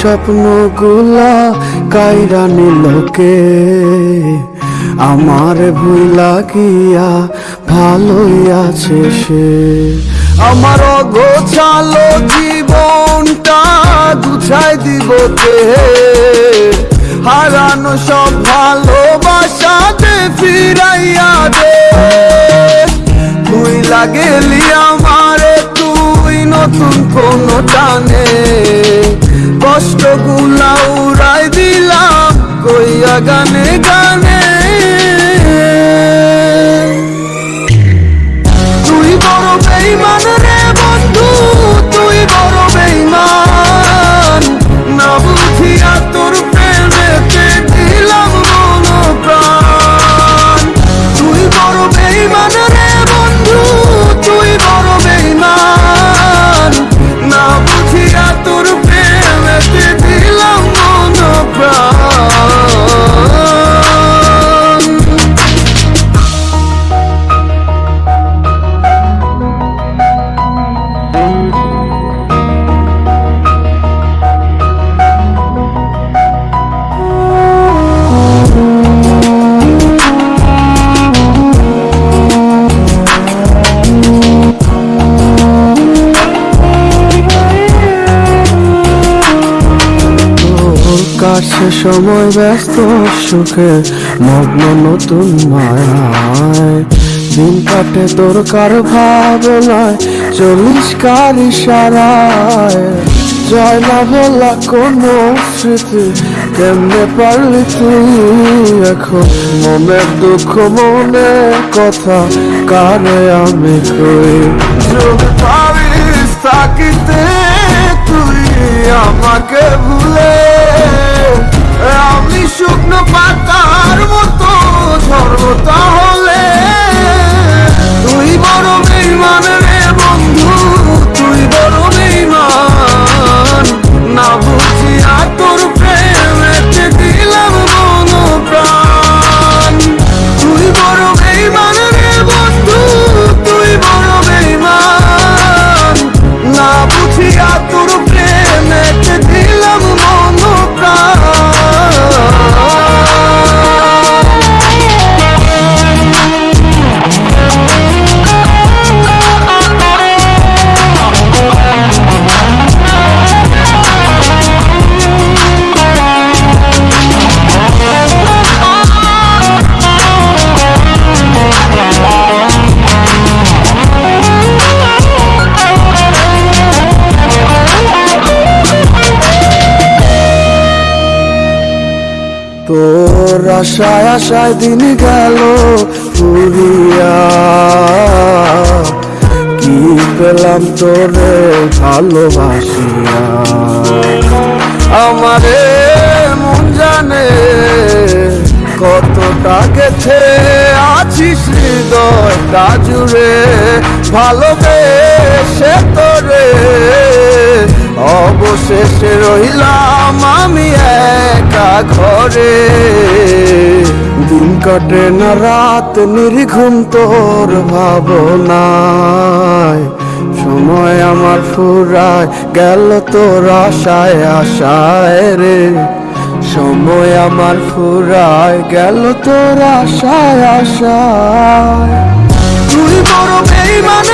স্বপ্নগুলা কাইরা নিলকে আমার ভুল লাগিয়া ভালোই আছে সে। আমার অগোছালো জীবনটা গুছাই দিব কে? হারানো সব ভালোবাসা দে ফিরাইয়া দে। তুই লাগেলি আমারে, তুই নতুন কোন টানে। কষ্টগুলা উড়াই দিলাম কইয়া গানে কাছে সময় ব্যস্ত সুখে, মগ্ন নতুন মায়ায়। দিন কাটে তোর কার ভাবনায়, চল্লিশ কার ইশারায়। জয় না বলা কোনো স্মৃতি, কেমনে পারলি তুই এখন? মনের দুঃখ, মনে কথা, কারে আমি কই? থাকিতে তুই আমাকে ভুলে তোর আশায় আশায় দিন গেল কি পেলাম তোরে ভালোবাসিয়া। আমারে মন জানে কতটা গেছে, আছিস হৃদয়টা জুড়ে ভালোবেসে তোরে। অবশেষে রইলাম আমি ঘরে। দিন কাটে না, রাত নির্ঘুম তোর ভাবনায়। সময় আমার ফুরায়, গেল তোর আশায় আশায় রে। সময় আমার ফুরায়, গেল তোর আশায় আশায়। তুই বড় বেইমান